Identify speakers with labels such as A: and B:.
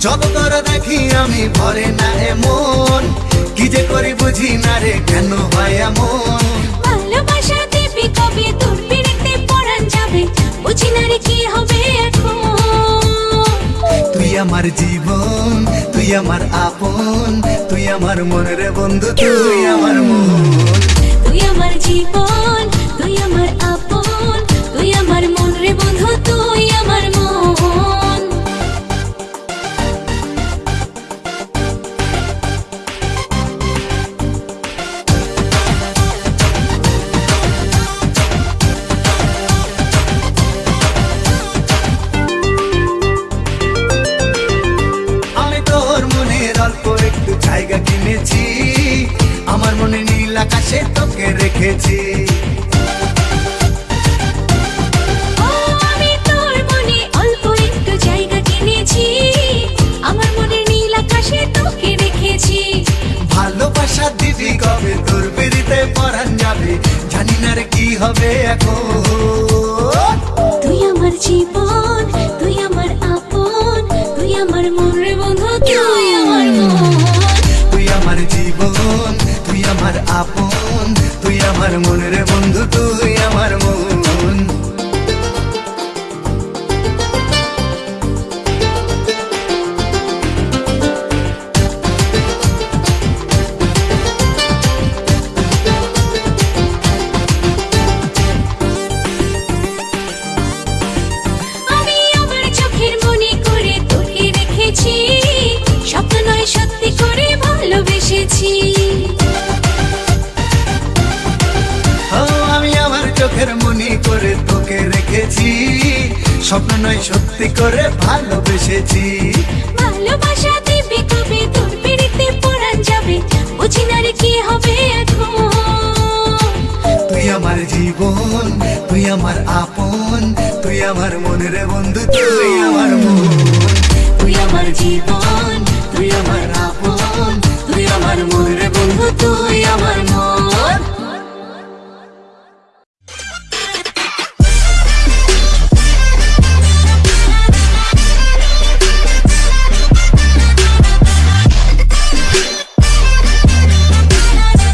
A: যত তোর দেখি আমি ভরে না এমন। কি যে করি বুঝি না রে কেন হয় এমন?
B: ভালোবাসা দেবী কবে তোর পিড়িতে পরান যাবে? বুঝি না রে কি হবে
A: তুই আমার জীবন তুই আমার আপন তুই আমার মনের বন্ধু তুই আমার মন।
B: তুই আমার জীবন।
A: একটু জায়গা কিনেছি। আমার মনে নীল আকাশে তোকে রেখেছি।
B: জীবন তুই আমার আপন তুই আমার
A: মনের বন্ধু তুই আমার
B: চোখের মনি করে তোকে রেখেছি। স্বপ্ন নয় সত্যি করে ভালোবেসেছি। ভালোবাসা দিবি কবে তোর পিড়িতে পড়ান যাবে। বুঝি না কি হবে
A: তুই আমার জীবন তুই আমার আপন তুই আমার মনের বন্ধু তুই আমার মন।
B: তুই আমার জীবন তুই আমার আপন তুই আমার মনের বন্ধু তুই আমার